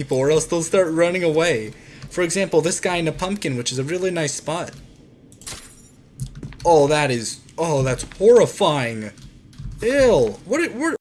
people or else they'll start running away. For example, this guy in a pumpkin, which is a really nice spot. Oh, that is... Oh, that's horrifying. Ew. What... What...